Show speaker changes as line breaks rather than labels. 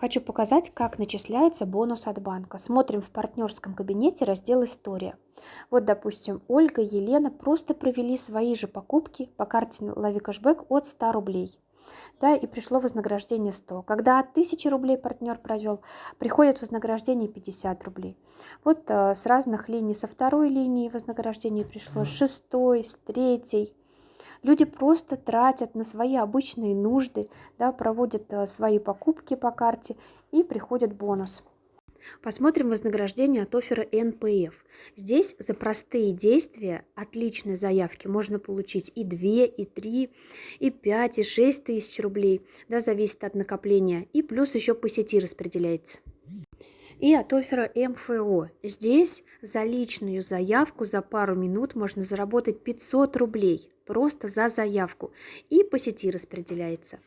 Хочу показать, как начисляется бонус от банка. Смотрим в партнерском кабинете раздел «История». Вот, допустим, Ольга и Елена просто провели свои же покупки по карте «Лови кэшбэк» от 100 рублей. Да, и пришло вознаграждение 100. Когда от 1000 рублей партнер провел, приходит вознаграждение 50 рублей. Вот э, с разных линий, со второй линии вознаграждение пришло, с шестой, с третьей. Люди просто тратят на свои обычные нужды, да, проводят э, свои покупки по карте и приходит бонус. Посмотрим вознаграждение от оффера НПФ. Здесь за простые действия отличные заявки можно получить и 2, и 3, и 5, и 6 тысяч рублей. Да, зависит от накопления. И плюс еще по сети распределяется и от оффера МФО. Здесь за личную заявку за пару минут можно заработать 500 рублей просто за заявку и по сети распределяется.